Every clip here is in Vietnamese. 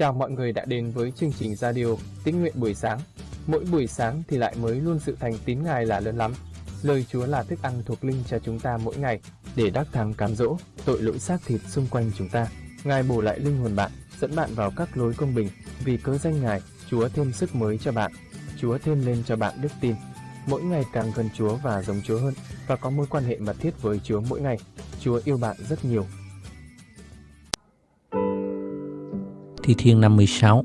Chào mọi người đã đến với chương trình radio Tín nguyện buổi sáng. Mỗi buổi sáng thì lại mới luôn sự thành tín Ngài là lớn lắm. Lời Chúa là thức ăn thuộc linh cho chúng ta mỗi ngày để đắc thắng cám dỗ tội lỗi xác thịt xung quanh chúng ta. Ngài bổ lại linh hồn bạn, dẫn bạn vào các lối công bình. Vì cớ danh Ngài, Chúa thêm sức mới cho bạn. Chúa thêm lên cho bạn đức tin. Mỗi ngày càng gần Chúa và giống Chúa hơn và có mối quan hệ mật thiết với Chúa mỗi ngày. Chúa yêu bạn rất nhiều Thi Thiên 56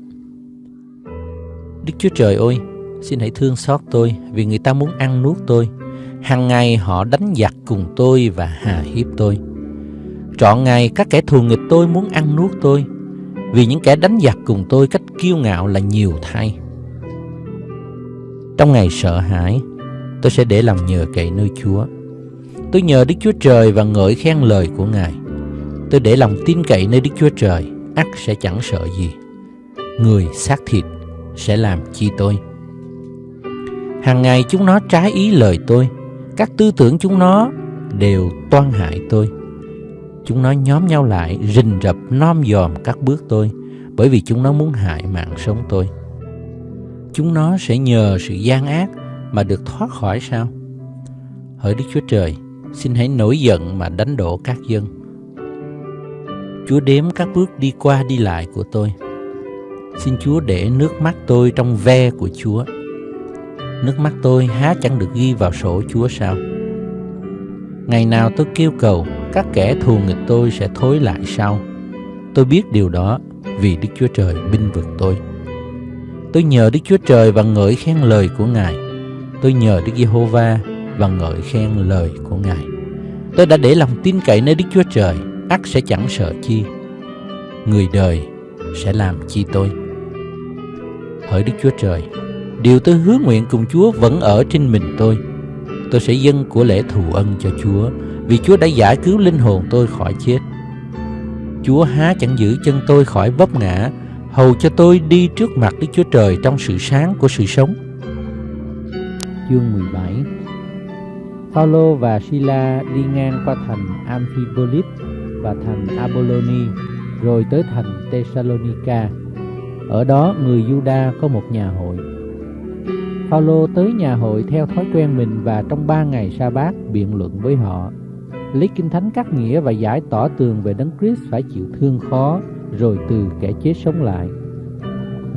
Đức Chúa Trời ơi, xin hãy thương xót tôi vì người ta muốn ăn nuốt tôi. Hàng ngày họ đánh giặc cùng tôi và hà hiếp tôi. Trọn ngày các kẻ thù nghịch tôi muốn ăn nuốt tôi vì những kẻ đánh giặc cùng tôi cách kiêu ngạo là nhiều thay. Trong ngày sợ hãi, tôi sẽ để lòng nhờ cậy nơi Chúa. Tôi nhờ Đức Chúa Trời và ngợi khen lời của Ngài. Tôi để lòng tin cậy nơi Đức Chúa Trời ắt sẽ chẳng sợ gì. Người xác thịt sẽ làm chi tôi. Hàng ngày chúng nó trái ý lời tôi, các tư tưởng chúng nó đều toan hại tôi. Chúng nó nhóm nhau lại rình rập nom dòm các bước tôi, bởi vì chúng nó muốn hại mạng sống tôi. Chúng nó sẽ nhờ sự gian ác mà được thoát khỏi sao? Hỡi Đức Chúa Trời, xin hãy nổi giận mà đánh đổ các dân Chúa đếm các bước đi qua đi lại của tôi. Xin Chúa để nước mắt tôi trong ve của Chúa. Nước mắt tôi há chẳng được ghi vào sổ Chúa sao? Ngày nào tôi kêu cầu, các kẻ thù nghịch tôi sẽ thối lại sau. Tôi biết điều đó vì Đức Chúa Trời binh vực tôi. Tôi nhờ Đức Chúa Trời và ngợi khen lời của Ngài. Tôi nhờ Đức Giê-hô-va và ngợi khen lời của Ngài. Tôi đã để lòng tin cậy nơi Đức Chúa Trời ắt sẽ chẳng sợ chi. Người đời sẽ làm chi tôi? Hỡi đức chúa trời, điều tôi hứa nguyện cùng chúa vẫn ở trên mình tôi. Tôi sẽ dâng của lễ thù ân cho chúa, vì chúa đã giải cứu linh hồn tôi khỏi chết. Chúa há chẳng giữ chân tôi khỏi vấp ngã, hầu cho tôi đi trước mặt đức chúa trời trong sự sáng của sự sống. Chương 17 Paulo và Sila đi ngang qua thành Amphipolis và thành Apolloni, rồi tới thành Thessalonica. Ở đó người Juda có một nhà hội. Phaolô tới nhà hội theo thói quen mình và trong ba ngày sa bát biện luận với họ. Lấy kinh thánh cắt nghĩa và giải tỏ tường về đấng Christ phải chịu thương khó, rồi từ kẻ chết sống lại.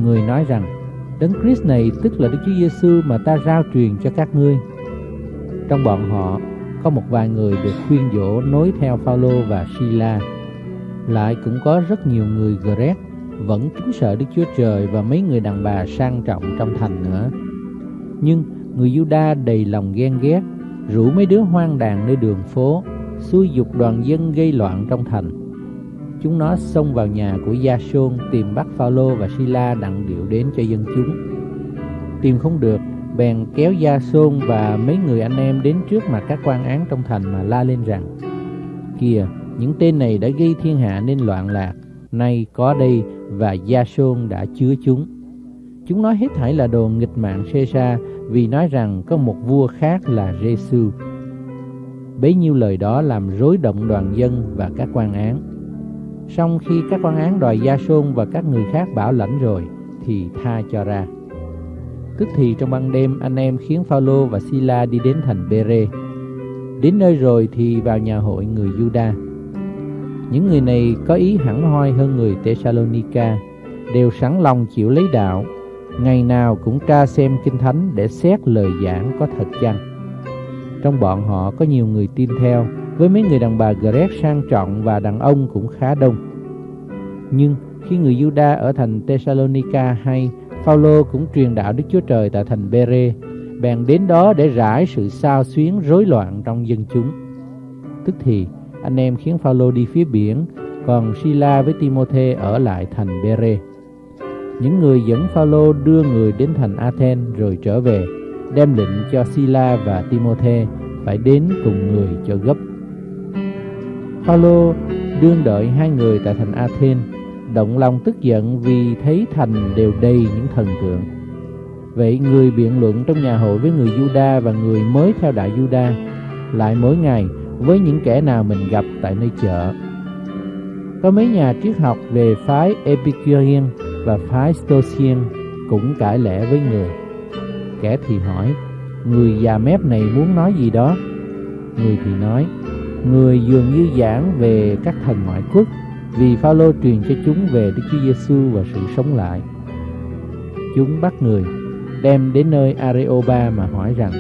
Người nói rằng, đấng Christ này tức là Đức Chúa Giêsu mà ta rao truyền cho các ngươi. Trong bọn họ có một vài người được khuyên dỗ nối theo Phaolô và Sila. Lại cũng có rất nhiều người Gret vẫn kính sợ Đức Chúa Trời và mấy người đàn bà sang trọng trong thành nữa. Nhưng người Juda đầy lòng ghen ghét, rủ mấy đứa hoang đàn nơi đường phố, xui dục đoàn dân gây loạn trong thành. Chúng nó xông vào nhà của Gia Sôn tìm bắt Phaolô và Sila đặng điệu đến cho dân chúng. Tìm không được, bèn kéo Gia Sôn và mấy người anh em đến trước mặt các quan án trong thành mà la lên rằng Kìa, những tên này đã gây thiên hạ nên loạn lạc, nay có đây và Gia Sôn đã chứa chúng. Chúng nói hết thảy là đồ nghịch mạng Caesar vì nói rằng có một vua khác là Giêsu. Bấy nhiêu lời đó làm rối động đoàn dân và các quan án. song khi các quan án đòi Gia Sôn và các người khác bảo lãnh rồi thì tha cho ra. Tức thì trong ban đêm anh em khiến Phaolô và Sila đi đến thành Bere. Đến nơi rồi thì vào nhà hội người Juda. Những người này có ý hẳn hoi hơn người Thessalonica, đều sẵn lòng chịu lấy đạo, ngày nào cũng tra xem kinh thánh để xét lời giảng có thật chăng. Trong bọn họ có nhiều người tin theo, với mấy người đàn bà Greg sang trọng và đàn ông cũng khá đông. Nhưng khi người Juda ở thành Thessalonica hay Phaolô cũng truyền đạo Đức Chúa Trời tại thành Bere, bèn đến đó để rải sự sao xuyến rối loạn trong dân chúng. Tức thì anh em khiến Phaolô đi phía biển, còn Sila với Timôthê ở lại thành Bere. Những người dẫn Phaolô đưa người đến thành Athens rồi trở về, đem lệnh cho Sila và Timôthê phải đến cùng người cho gấp. Phaolô đương đợi hai người tại thành Athens động lòng tức giận vì thấy thành đều đầy những thần tượng. Vậy người biện luận trong nhà hội với người Juda và người mới theo đại Juda lại mỗi ngày với những kẻ nào mình gặp tại nơi chợ. Có mấy nhà triết học về phái Epicurean và phái Stoiциan cũng cãi lẽ với người. Kẻ thì hỏi, người già mép này muốn nói gì đó? Người thì nói, người dường như giảng về các thần ngoại quốc vì Phaolô truyền cho chúng về Đức Chúa Giêsu và sự sống lại. Chúng bắt người, đem đến nơi Areoba mà hỏi rằng,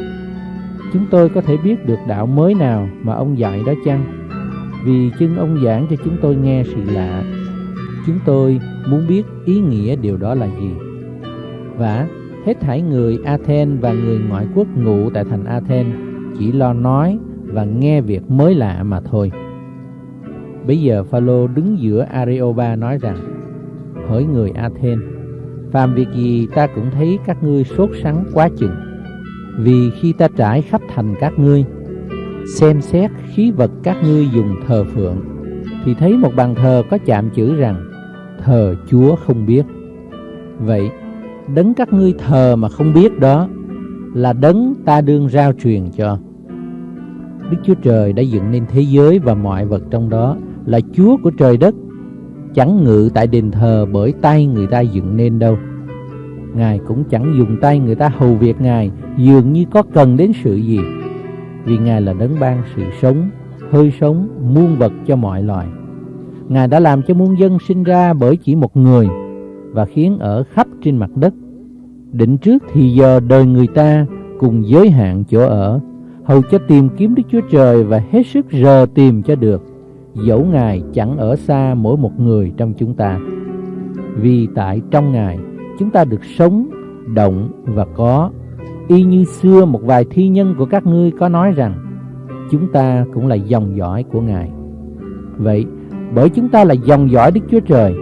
Chúng tôi có thể biết được đạo mới nào mà ông dạy đó chăng? Vì chưng ông giảng cho chúng tôi nghe sự lạ Chúng tôi muốn biết ý nghĩa điều đó là gì Và hết thảy người Athens và người ngoại quốc ngụ tại thành Athens Chỉ lo nói và nghe việc mới lạ mà thôi Bây giờ Phaolô đứng giữa Areopa nói rằng, Hỡi người Athens, Phàm việc gì ta cũng thấy các ngươi sốt sắng quá chừng. Vì khi ta trải khắp thành các ngươi, Xem xét khí vật các ngươi dùng thờ phượng, Thì thấy một bàn thờ có chạm chữ rằng, Thờ Chúa không biết. Vậy, đấng các ngươi thờ mà không biết đó Là đấng ta đương giao truyền cho. Đức Chúa Trời đã dựng nên thế giới và mọi vật trong đó. Là Chúa của trời đất. Chẳng ngự tại đền thờ bởi tay người ta dựng nên đâu. Ngài cũng chẳng dùng tay người ta hầu việc Ngài Dường như có cần đến sự gì. Vì Ngài là đấng ban sự sống, hơi sống, muôn vật cho mọi loài. Ngài đã làm cho muôn dân sinh ra bởi chỉ một người Và khiến ở khắp trên mặt đất. Định trước thì giờ đời người ta cùng giới hạn chỗ ở Hầu cho tìm kiếm Đức Chúa Trời và hết sức rờ tìm cho được. Dẫu Ngài chẳng ở xa mỗi một người trong chúng ta. Vì tại trong Ngài chúng ta được sống, động và có. Y như xưa một vài thi nhân của các ngươi có nói rằng Chúng ta cũng là dòng dõi của Ngài. Vậy bởi chúng ta là dòng dõi Đức Chúa Trời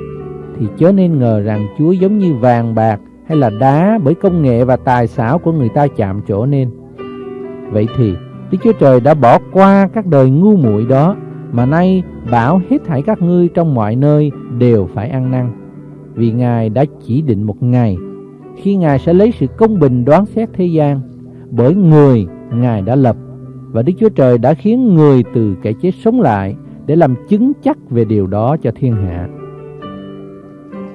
Thì chớ nên ngờ rằng Chúa giống như vàng bạc hay là đá Bởi công nghệ và tài xảo của người ta chạm trổ nên. Vậy thì Đức Chúa Trời đã bỏ qua các đời ngu muội đó mà nay bảo hết thảy các ngươi trong mọi nơi đều phải ăn năn. Vì Ngài đã chỉ định một ngày. Khi Ngài sẽ lấy sự công bình đoán xét thế gian Bởi người Ngài đã lập. Và Đức Chúa Trời đã khiến người từ kẻ chết sống lại Để làm chứng chắc về điều đó cho thiên hạ.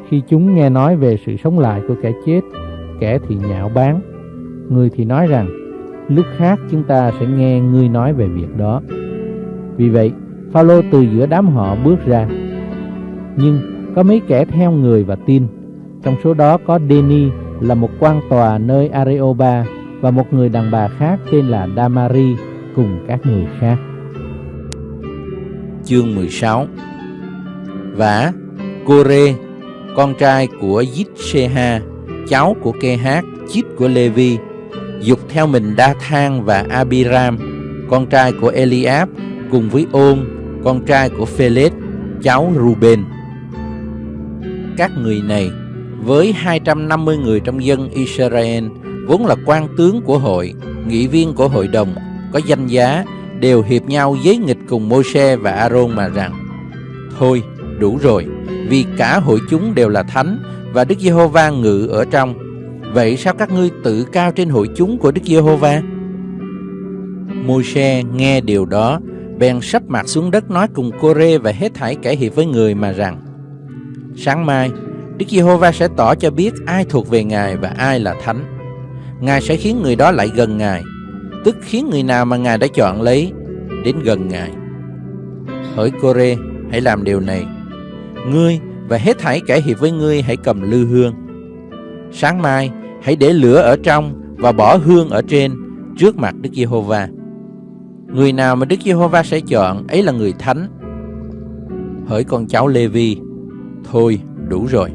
Khi chúng nghe nói về sự sống lại của kẻ chết Kẻ thì nhạo báng. Người thì nói rằng lúc khác chúng ta sẽ nghe ngươi nói về việc đó. Vì vậy, Phaolô từ giữa đám họ bước ra. Nhưng có mấy kẻ theo người và tin. Trong số đó có Deni là một quan tòa nơi Areoba và một người đàn bà khác tên là Damari cùng các người khác. Chương 16 Và Kore, con trai của Yitseha, cháu của Kehat, chít của Levi, dục theo mình Đa Thang và Abiram, con trai của Eliab, cùng với Ôn, con trai của Phêlết, cháu Ruben. Các người này, với 250 người trong dân Israel, vốn là quan tướng của hội, nghị viên của hội đồng, có danh giá, đều hiệp nhau giấy nghịch cùng Môi-se và Aaron mà rằng, Thôi, đủ rồi, vì cả hội chúng đều là thánh, và Đức Giê-hô-va ngự ở trong, Vậy sao các ngươi tự cao trên hội chúng của Đức Giê-hô-va? Môi-se nghe điều đó, bèn sắp mặt xuống đất nói cùng cô-rê và hết thảy kẻ hiệp với người mà rằng Sáng mai, Đức Giê-hô-va sẽ tỏ cho biết ai thuộc về Ngài và ai là thánh. Ngài sẽ khiến người đó lại gần Ngài, tức khiến người nào mà Ngài đã chọn lấy đến gần Ngài. Hỡi cô-rê, hãy làm điều này. Ngươi và hết thảy kẻ hiệp với ngươi hãy cầm lư hương. Sáng mai, hãy để lửa ở trong và bỏ hương ở trên trước mặt Đức Giê-hô-va. Người nào mà Đức Giê-hô-va sẽ chọn ấy là người thánh. Hỡi con cháu Lê-vi, thôi đủ rồi.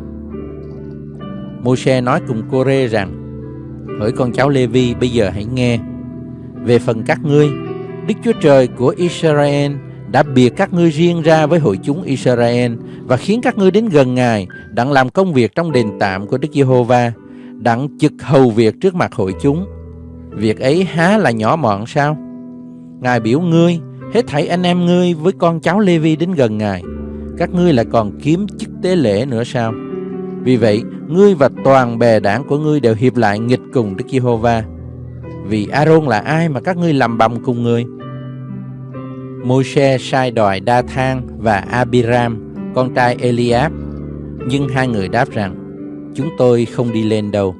Môi-se nói cùng cô-rê rằng, hỡi con cháu Lê-vi bây giờ hãy nghe. Về phần các ngươi, Đức Chúa Trời của Israel đã biệt các ngươi riêng ra với hội chúng Israel và khiến các ngươi đến gần Ngài, đặng làm công việc trong đền tạm của Đức Giê-hô-va đặng trực hầu việc trước mặt hội chúng. Việc ấy há là nhỏ mọn sao? Ngài biểu ngươi, hết thảy anh em ngươi với con cháu Lê-vi đến gần Ngài. Các ngươi lại còn kiếm chức tế lễ nữa sao? Vì vậy, ngươi và toàn bè đảng của ngươi đều hiệp lại nghịch cùng Đức Giê-hô-va. Vì A-rôn là ai mà các ngươi làm bầm cùng người? Môi-se sai đòi Đa Thang và Abiram, con trai Eliab. Nhưng hai người đáp rằng, chúng tôi không đi lên đâu.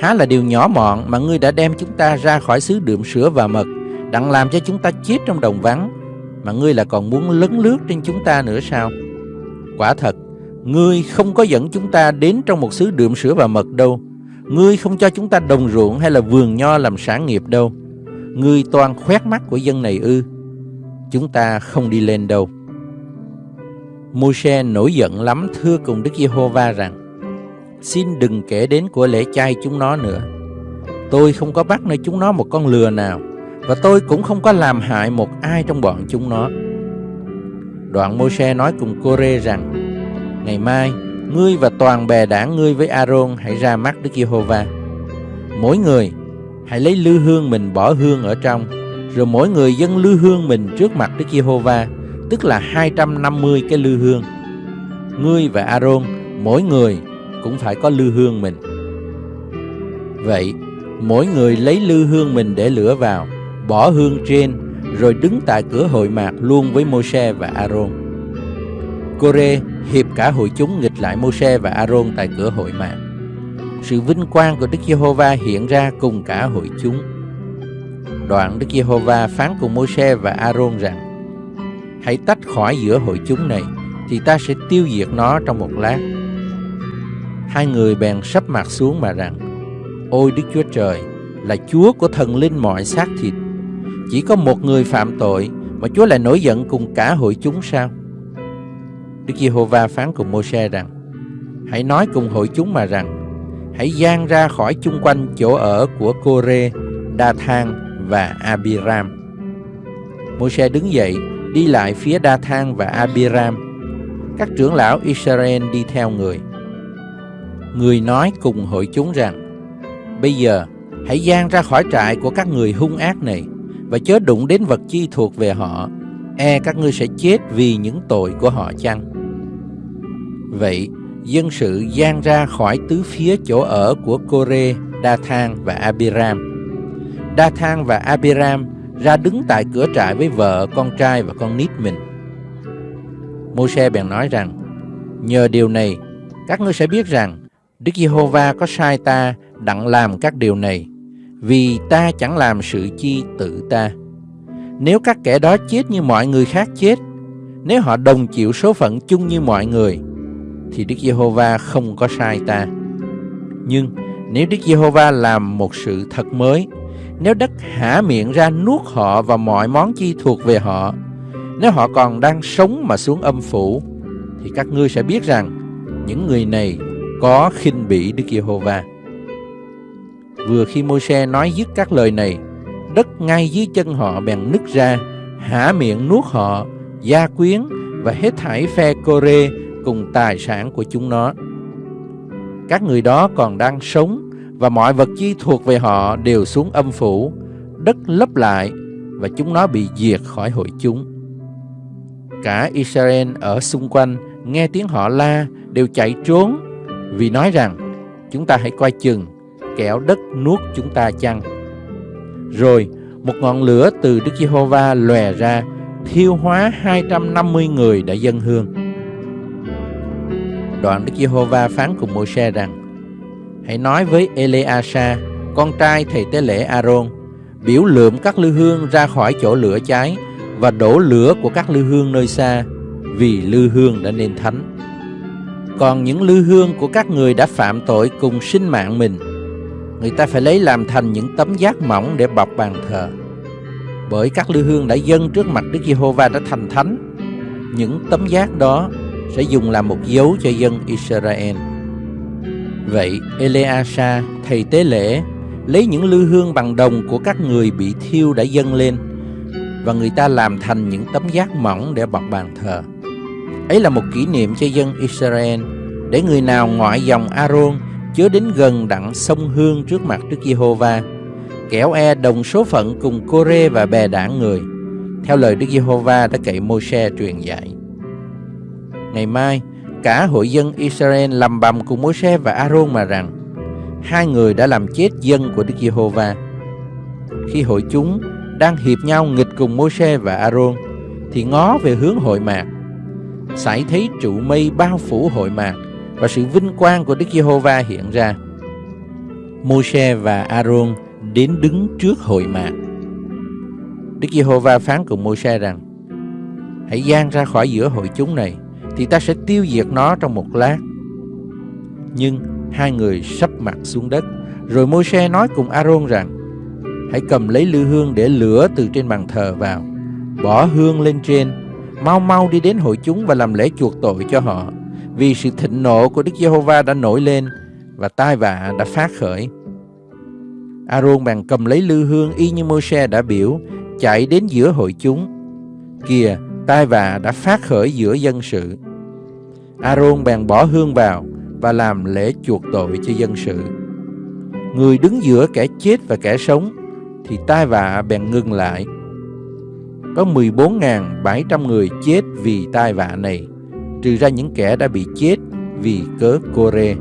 Há là điều nhỏ mọn mà ngươi đã đem chúng ta ra khỏi xứ đượm sữa và mật, đặng làm cho chúng ta chết trong đồng vắng, mà ngươi là còn muốn lấn lướt trên chúng ta nữa sao? Quả thật, ngươi không có dẫn chúng ta đến trong một xứ đượm sữa và mật đâu. Ngươi không cho chúng ta đồng ruộng hay là vườn nho làm sản nghiệp đâu. Ngươi toàn khoét mắt của dân này ư. Chúng ta không đi lên đâu. Môi-se nổi giận lắm thưa cùng Đức Giê-hô-va rằng Xin đừng kể đến của lễ chay chúng nó nữa Tôi không có bắt nơi chúng nó một con lừa nào và tôi cũng không có làm hại một ai trong bọn chúng nó Đoạn Môi-se nói cùng cô-rê rằng Ngày mai Ngươi và toàn bè đảng ngươi với A-rôn Hãy ra mắt Đức Giê-hô-va Mỗi người Hãy lấy lư hương mình bỏ hương ở trong Rồi mỗi người dâng lư hương mình trước mặt Đức Giê-hô-va tức là 250 cái lư hương. Ngươi và A-rôn mỗi người cũng phải có lư hương mình. Vậy, mỗi người lấy lư hương mình để lửa vào, bỏ hương trên, rồi đứng tại cửa hội mạc luôn với Môi-se và Aaron. Cô-rê hiệp cả hội chúng nghịch lại Môi-se và Aaron tại cửa hội mạc. Sự vinh quang của Đức Giê-hô-va hiện ra cùng cả hội chúng. Đoạn Đức Giê-hô-va phán cùng Môi-se và Aaron rằng: hãy tách khỏi giữa hội chúng này, thì ta sẽ tiêu diệt nó trong một lát. Hai người bèn sắp mặt xuống mà rằng, Ôi Đức Chúa Trời, là Chúa của thần linh mọi xác thịt. Chỉ có một người phạm tội mà Chúa lại nổi giận cùng cả hội chúng sao? Đức Giê-hô-va phán cùng Mô-se rằng, Hãy nói cùng hội chúng mà rằng, Hãy gian ra khỏi chung quanh chỗ ở của Cô-rê, Đa-thang và Abiram. Mô-se đứng dậy đi lại phía Đa Thang và Abiram. Các trưởng lão Israel đi theo người. Người nói cùng hội chúng rằng, Bây giờ, hãy gian ra khỏi trại của các người hung ác này và chớ đụng đến vật chi thuộc về họ. E các ngươi sẽ chết vì những tội của họ chăng? Vậy, dân sự gian ra khỏi tứ phía chỗ ở của Kore, Đa Thang và Abiram. Đa Thang và Abiram ra đứng tại cửa trại với vợ, con trai và con nít mình. Môi-se bèn nói rằng, nhờ điều này, các ngươi sẽ biết rằng Đức Giê-hô-va có sai ta đặng làm các điều này, vì ta chẳng làm sự chi tự ta. Nếu các kẻ đó chết như mọi người khác chết, nếu họ đồng chịu số phận chung như mọi người, thì Đức Giê-hô-va không có sai ta. Nhưng nếu Đức Giê-hô-va làm một sự thật mới, nếu đất hả miệng ra nuốt họ và mọi món chi thuộc về họ, nếu họ còn đang sống mà xuống âm phủ, thì các ngươi sẽ biết rằng những người này có khinh bỉ Đức Giê-hô-va. Vừa khi Môi-se nói dứt các lời này, đất ngay dưới chân họ bèn nứt ra, hả miệng nuốt họ, gia quyến và hết thảy phe Cô-rê cùng tài sản của chúng nó. Các người đó còn đang sống và mọi vật chi thuộc về họ đều xuống âm phủ, đất lấp lại và chúng nó bị diệt khỏi hội chúng. Cả Israel ở xung quanh nghe tiếng họ la đều chạy trốn vì nói rằng chúng ta hãy coi chừng kẻo đất nuốt chúng ta chăng. Rồi một ngọn lửa từ Đức Giê-hô-va lòe ra thiêu hóa 250 người đã dân hương. Đoạn Đức Giê-hô-va phán cùng Môi-se rằng hãy nói với Eleasa, con trai thầy tế lễ Aaron, biểu lượm các lư hương ra khỏi chỗ lửa cháy và đổ lửa của các lư hương nơi xa, vì lư hương đã nên thánh. Còn những lư hương của các người đã phạm tội cùng sinh mạng mình, người ta phải lấy làm thành những tấm giác mỏng để bọc bàn thờ. Bởi các lư hương đã dâng trước mặt Đức Giê-hô-va đã thành thánh, những tấm giác đó sẽ dùng làm một dấu cho dân Israel. Vậy Eleasa, thầy tế lễ, lấy những lư hương bằng đồng của các người bị thiêu đã dâng lên, và người ta làm thành những tấm giác mỏng để bọc bàn thờ. Ấy là một kỷ niệm cho dân Israel, để người nào ngoại dòng Aaron chớ đến gần đặng sông hương trước mặt Đức Giê-hô-va, kẻo e đồng số phận cùng Cô-rê và bè đảng người, theo lời Đức Giê-hô-va đã cậy Môi-se truyền dạy. Ngày mai, Cả hội dân Israel lầm bầm cùng Môi-se và A-rôn mà rằng hai người đã làm chết dân của Đức Giê-hô-va. Khi hội chúng đang hiệp nhau nghịch cùng Môi-se và A-rôn thì ngó về hướng hội mạc. Sải thấy trụ mây bao phủ hội mạc và sự vinh quang của Đức Giê-hô-va hiện ra. Môi-se và Aaron đến đứng trước hội mạc. Đức Giê-hô-va phán cùng Môi-se rằng: Hãy gian ra khỏi giữa hội chúng này, thì ta sẽ tiêu diệt nó trong một lát. Nhưng hai người sắp mặt xuống đất, rồi Môi-se nói cùng Aaron rằng: Hãy cầm lấy lư hương để lửa từ trên bàn thờ vào, bỏ hương lên trên, mau mau đi đến hội chúng và làm lễ chuộc tội cho họ, vì sự thịnh nộ của Đức Giê-hô-va đã nổi lên và tai vạ đã phát khởi. Aaron bèn cầm lấy lư hương y như Môi-se đã biểu, chạy đến giữa hội chúng. Kìa, tai vạ đã phát khởi giữa dân sự. Aaron bèn bỏ hương vào và làm lễ chuộc tội cho dân sự. Người đứng giữa kẻ chết và kẻ sống thì tai vạ bèn ngừng lại. Có 14.700 người chết vì tai vạ này, trừ ra những kẻ đã bị chết vì cớ Cô-rê.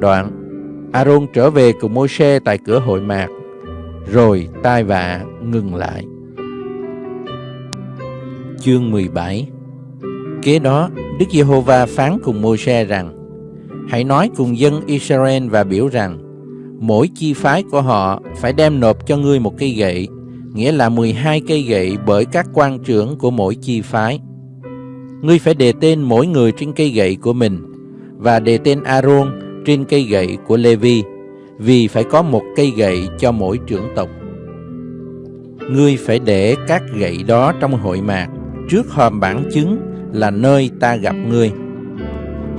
Đoạn, Aaron trở về cùng Môi-se tại cửa hội mạc, rồi tai vạ ngừng lại. Chương 17 Kế đó, Đức Giê-hô-va phán cùng Môi-se rằng, Hãy nói cùng dân Israel và biểu rằng, mỗi chi phái của họ phải đem nộp cho ngươi một cây gậy, nghĩa là 12 cây gậy bởi các quan trưởng của mỗi chi phái. Ngươi phải đề tên mỗi người trên cây gậy của mình, và đề tên Aaron trên cây gậy của Levi, vì phải có một cây gậy cho mỗi trưởng tộc. Ngươi phải để các gậy đó trong hội mạc, trước hòm bản chứng là nơi ta gặp ngươi.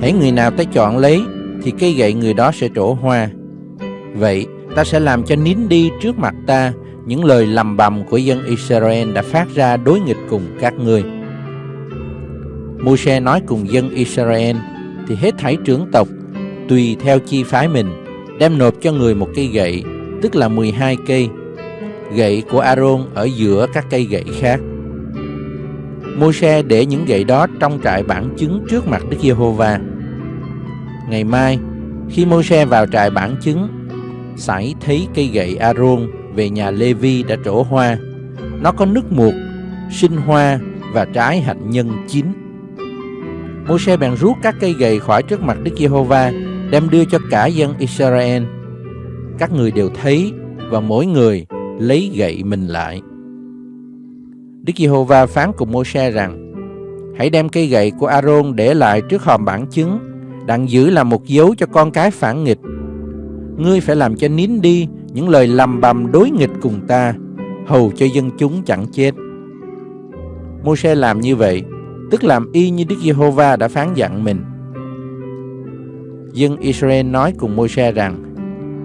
Hãy người nào ta chọn lấy, thì cây gậy người đó sẽ trổ hoa. Vậy, ta sẽ làm cho nín đi trước mặt ta những lời lầm bầm của dân Israel đã phát ra đối nghịch cùng các ngươi. Môi-se nói cùng dân Israel, thì hết thảy trưởng tộc, tùy theo chi phái mình, đem nộp cho người một cây gậy, tức là 12 cây. Gậy của Aaron ở giữa các cây gậy khác. Môi-se để những gậy đó trong trại bản chứng trước mặt Đức Giê-hô-va. Ngày mai, khi Môi-se vào trại bản chứng, sải thấy cây gậy Aaron về nhà Lê-vi đã trổ hoa. Nó có nước muột, sinh hoa và trái hạnh nhân chín. Môi-se bèn rút các cây gậy khỏi trước mặt Đức Giê-hô-va, đem đưa cho cả dân Israel. Các người đều thấy và mỗi người lấy gậy mình lại. Đức Giê-hô-va phán cùng Môi-se rằng: Hãy đem cây gậy của Aaron để lại trước hòm bản chứng, đặng giữ làm một dấu cho con cái phản nghịch. Ngươi phải làm cho nín đi những lời lầm bầm đối nghịch cùng ta, hầu cho dân chúng chẳng chết. Môi-se làm như vậy, tức làm y như Đức Giê-hô-va đã phán dặn mình. Dân Israel nói cùng Môi-se rằng: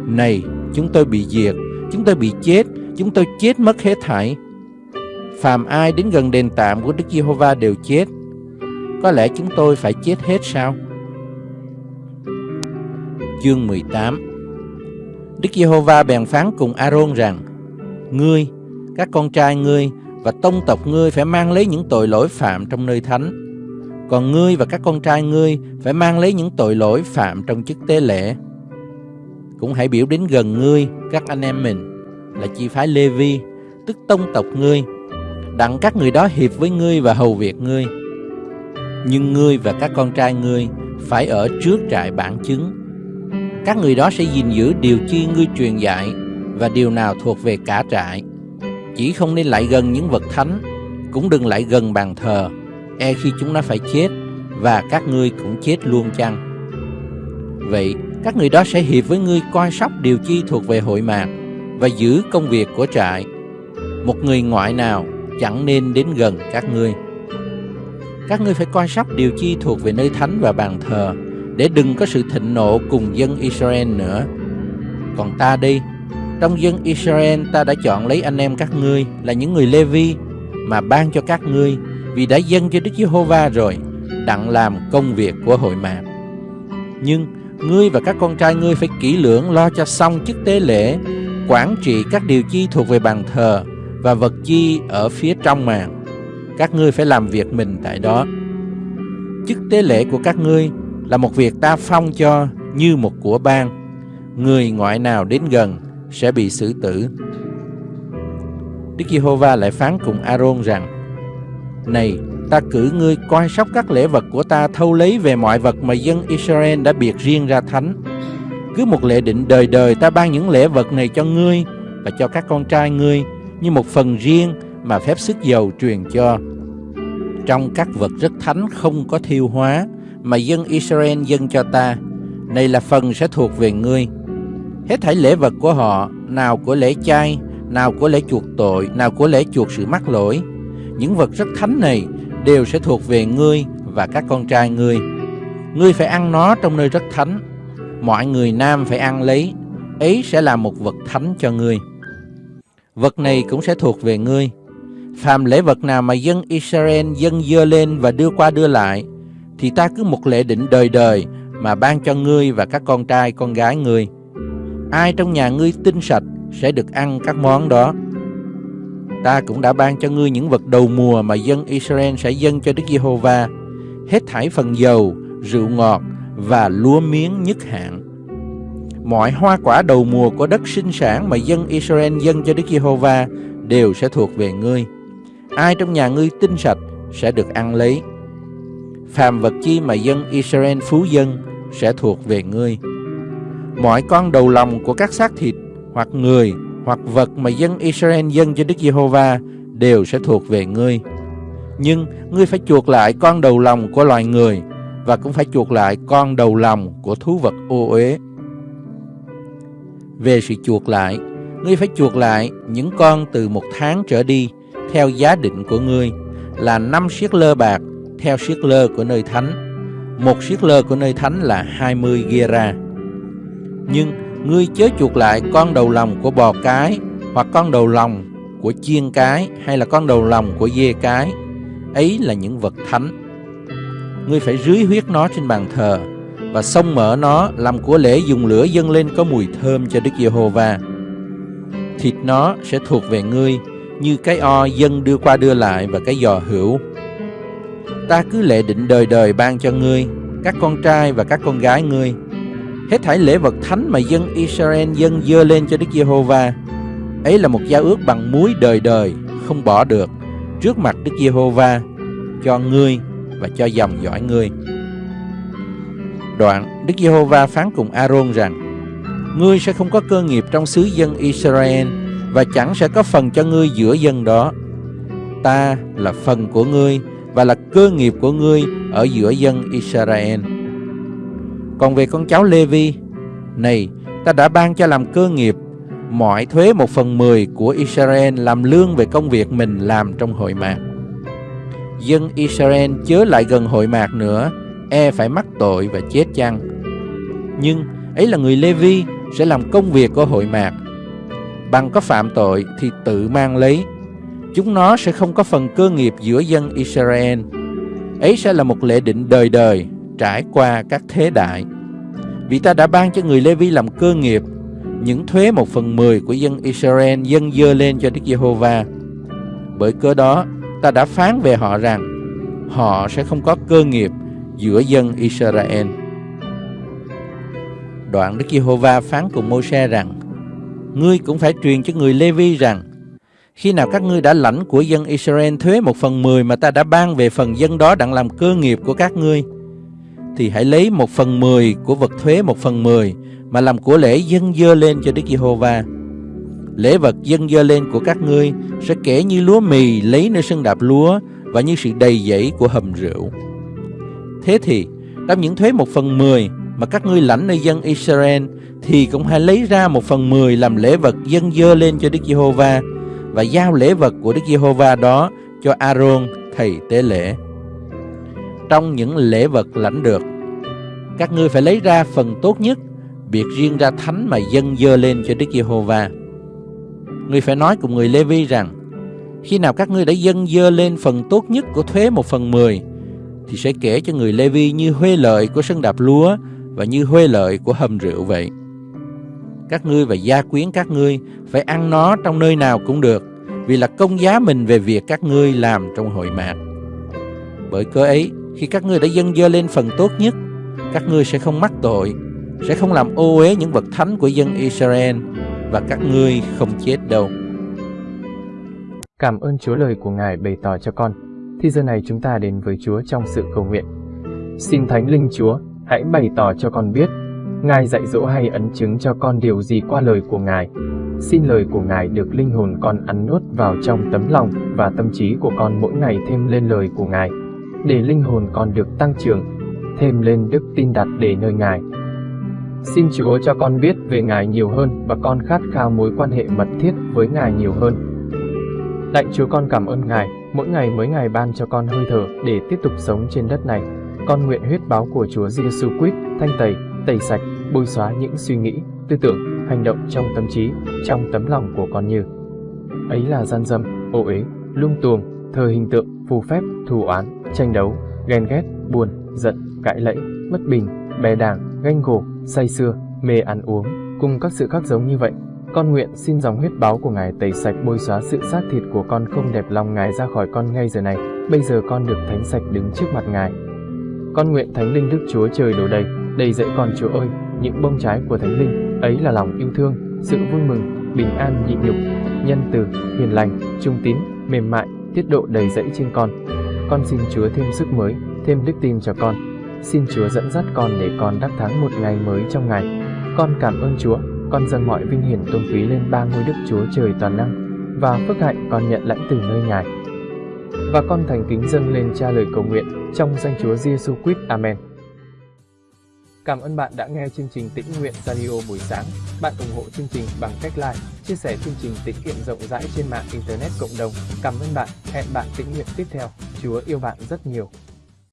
Này, chúng tôi bị diệt, chúng tôi bị chết, chúng tôi chết mất hết thảy. Phàm ai đến gần đền tạm của Đức Giê-hô-va đều chết. Có lẽ chúng tôi phải chết hết sao? Chương 18 Đức Giê-hô-va bèn phán cùng A-rôn rằng: Ngươi, các con trai ngươi và tông tộc ngươi phải mang lấy những tội lỗi phạm trong nơi thánh. Còn ngươi và các con trai ngươi phải mang lấy những tội lỗi phạm trong chức tế lễ. Cũng hãy biểu đến gần ngươi các anh em mình là chi phái Lê-vi, tức tông tộc ngươi, đặng các người đó hiệp với ngươi và hầu việc ngươi. Nhưng ngươi và các con trai ngươi phải ở trước trại bản chứng các người đó sẽ gìn giữ điều chi ngươi truyền dạy và điều nào thuộc về cả trại. Chỉ không nên lại gần những vật thánh, cũng đừng lại gần bàn thờ, e khi chúng nó phải chết và các ngươi cũng chết luôn chăng. Vậy, các người đó sẽ hiệp với ngươi coi sóc điều chi thuộc về hội mạc và giữ công việc của trại. Một người ngoại nào chẳng nên đến gần các ngươi. Các ngươi phải coi sóc điều chi thuộc về nơi thánh và bàn thờ để đừng có sự thịnh nộ cùng dân Israel nữa. Còn ta đi, trong dân Israel ta đã chọn lấy anh em các ngươi là những người Lê-vi mà ban cho các ngươi vì đã dâng cho Đức Giê-hô-va rồi, đặng làm công việc của hội mạc. Nhưng ngươi và các con trai ngươi phải kỹ lưỡng lo cho xong chức tế lễ, quản trị các điều chi thuộc về bàn thờ và vật chi ở phía trong màn. Các ngươi phải làm việc mình tại đó. Chức tế lễ của các ngươi là một việc ta phong cho như một của ban. Người ngoại nào đến gần sẽ bị xử tử. Đức Giê-hô-va lại phán cùng A-rôn rằng: Này, ta cử ngươi coi sóc các lễ vật của ta thâu lấy về mọi vật mà dân Israel đã biệt riêng ra thánh. Cứ một lễ định đời đời ta ban những lễ vật này cho ngươi và cho các con trai ngươi như một phần riêng mà phép sức dầu truyền cho. Trong các vật rất thánh không có thiêu hóa mà dân Israel dâng cho ta, này là phần sẽ thuộc về ngươi. Hết thảy lễ vật của họ, nào của lễ chay, nào của lễ chuộc tội, nào của lễ chuộc sự mắc lỗi, những vật rất thánh này đều sẽ thuộc về ngươi và các con trai ngươi. Ngươi phải ăn nó trong nơi rất thánh. Mọi người nam phải ăn lấy, ấy sẽ là một vật thánh cho ngươi. Vật này cũng sẽ thuộc về ngươi. Phàm lễ vật nào mà dân Israel dân dơ lên và đưa qua đưa lại, thì ta cứ một lễ định đời đời mà ban cho ngươi và các con trai con gái ngươi. Ai trong nhà ngươi tinh sạch sẽ được ăn các món đó. Ta cũng đã ban cho ngươi những vật đầu mùa mà dân Israel sẽ dâng cho Đức Giê-hô-va, hết thảy phần dầu, rượu ngọt và lúa miếng nhất hạn. Mọi hoa quả đầu mùa của đất sinh sản mà dân Israel dâng cho Đức Giê-hô-va đều sẽ thuộc về ngươi. Ai trong nhà ngươi tinh sạch sẽ được ăn lấy. Phàm vật chi mà dân Israel phú dân sẽ thuộc về ngươi. Mọi con đầu lòng của các xác thịt hoặc người hoặc vật mà dân Israel dâng cho Đức Giê-hô-va đều sẽ thuộc về ngươi. Nhưng ngươi phải chuộc lại con đầu lòng của loài người và cũng phải chuộc lại con đầu lòng của thú vật ô uế. Về sự chuộc lại, ngươi phải chuộc lại những con từ một tháng trở đi theo giá định của ngươi là năm siết lơ bạc theo siết lơ của nơi thánh. Một siết lơ của nơi thánh là 20 gera. Nhưng ngươi chớ chuộc lại con đầu lòng của bò cái, hoặc con đầu lòng của chiên cái, hay là con đầu lòng của dê cái. Ấy là những vật thánh. Ngươi phải rưới huyết nó trên bàn thờ, và xông mở nó làm của lễ dùng lửa dâng lên có mùi thơm cho Đức Giê-hô-va. Thịt nó sẽ thuộc về ngươi như cái o dân đưa qua đưa lại và cái giò hữu. Ta cứ lệ định đời đời ban cho ngươi, các con trai và các con gái ngươi. Hết thảy lễ vật thánh mà dân Israel dân dơ lên cho Đức Giê-hô-va, Ấy là một giao ước bằng muối đời đời, Không bỏ được, Trước mặt Đức Giê-hô-va, Cho ngươi và cho dòng dõi ngươi. Đoạn Đức Giê-hô-va phán cùng A-rôn rằng, Ngươi sẽ không có cơ nghiệp trong xứ dân Israel Và chẳng sẽ có phần cho ngươi giữa dân đó. Ta là phần của ngươi Và là cơ nghiệp của ngươi Ở giữa dân Israel còn về con cháu Lê-vi, này, ta đã ban cho làm cơ nghiệp mọi thuế một phần mười của Israel làm lương về công việc mình làm trong hội mạc. Dân Israel chớ lại gần hội mạc nữa, e phải mắc tội và chết chăng. Nhưng ấy là người Lê-vi sẽ làm công việc của hội mạc. Bằng có phạm tội thì tự mang lấy. Chúng nó sẽ không có phần cơ nghiệp giữa dân Israel. Ấy sẽ là một lệ định đời đời trải qua các thế đại. Vì ta đã ban cho người Lê-vi làm cơ nghiệp những thuế một phần mười của dân Israel dâng dơ lên cho Đức Giê-hô-va. Bởi cớ đó, ta đã phán về họ rằng họ sẽ không có cơ nghiệp giữa dân Israel. Đoạn Đức Giê-hô-va phán cùng Mô-se rằng Ngươi cũng phải truyền cho người Lê-vi rằng Khi nào các ngươi đã lãnh của dân Israel thuế một phần mười mà ta đã ban về phần dân đó đặng làm cơ nghiệp của các ngươi thì hãy lấy một phần mười của vật thuế một phần mười mà làm của lễ dâng dơ lên cho Đức Giê-hô-va. Lễ vật dâng dơ lên của các ngươi sẽ kể như lúa mì lấy nơi sân đạp lúa và như sự đầy dẫy của hầm rượu. Thế thì, trong những thuế một phần mười mà các ngươi lãnh nơi dân Israel thì cũng hãy lấy ra một phần mười làm lễ vật dâng dơ lên cho Đức Giê-hô-va và giao lễ vật của Đức Giê-hô-va đó cho A-rôn thầy tế lễ trong những lễ vật lãnh được. Các ngươi phải lấy ra phần tốt nhất, biệt riêng ra thánh mà dâng dơ lên cho Đức Giê-hô-va. Ngươi phải nói cùng người Lê-vi rằng, khi nào các ngươi đã dâng dơ lên phần tốt nhất của thuế một phần mười, thì sẽ kể cho người Lê-vi như huê lợi của sân đạp lúa và như huê lợi của hầm rượu vậy. Các ngươi và gia quyến các ngươi phải ăn nó trong nơi nào cũng được, vì là công giá mình về việc các ngươi làm trong hội mạc. Bởi cớ ấy, khi các ngươi đã dâng dơ lên phần tốt nhất, các ngươi sẽ không mắc tội, sẽ không làm ô uế những vật thánh của dân Israel và các ngươi không chết đâu. Cảm ơn Chúa lời của Ngài bày tỏ cho con. thì giờ này chúng ta đến với Chúa trong sự cầu nguyện. Xin Thánh Linh Chúa, hãy bày tỏ cho con biết, Ngài dạy dỗ hay ấn chứng cho con điều gì qua lời của Ngài. Xin lời của Ngài được linh hồn con ăn nuốt vào trong tấm lòng và tâm trí của con mỗi ngày thêm lên lời của Ngài, để linh hồn con được tăng trưởng, thêm lên đức tin đặt để nơi Ngài. Xin Chúa cho con biết về Ngài nhiều hơn và con khát khao mối quan hệ mật thiết với Ngài nhiều hơn. Lạy Chúa con cảm ơn Ngài, mỗi ngày mới Ngài ban cho con hơi thở để tiếp tục sống trên đất này. Con nguyện huyết báo của Chúa Giêsu Christ thanh tẩy, tẩy sạch, bôi xóa những suy nghĩ, tư tưởng, hành động trong tâm trí, trong tấm lòng của con như ấy là gian dâm, ô uế, lung tuồng, thờ hình tượng, phù phép, thù oán, tranh đấu, ghen ghét, buồn, giận, cãi lẫy, bất bình, bè đảng, ganh gổ, say sưa, mê ăn uống, cùng các sự khác giống như vậy. Con nguyện xin dòng huyết báo của Ngài tẩy sạch bôi xóa sự xác thịt của con không đẹp lòng Ngài ra khỏi con ngay giờ này. Bây giờ con được thánh sạch đứng trước mặt Ngài. Con nguyện Thánh Linh Đức Chúa trời đổ đầy, đầy dẫy con Chúa ơi, những bông trái của Thánh Linh, ấy là lòng yêu thương, sự vui mừng, bình an nhịn nhục, nhân từ, hiền lành, trung tín, mềm mại, tiết độ đầy dẫy trên con. Con xin Chúa thêm sức mới, thêm đức tin cho con. Xin Chúa dẫn dắt con để con đắc thắng một ngày mới trong ngày. Con cảm ơn Chúa, con dâng mọi vinh hiển tôn quý lên ba ngôi Đức Chúa Trời toàn năng và phước hạnh con nhận lãnh từ nơi Ngài. Và con thành kính dâng lên cha lời cầu nguyện trong danh Chúa Giêsu Christ. Amen. Cảm ơn bạn đã nghe chương trình Tĩnh Nguyện Radio buổi sáng. Bạn ủng hộ chương trình bằng cách like, chia sẻ chương trình tĩnh nguyện rộng rãi trên mạng Internet cộng đồng. Cảm ơn bạn. Hẹn bạn tĩnh nguyện tiếp theo. Chúa yêu bạn rất nhiều.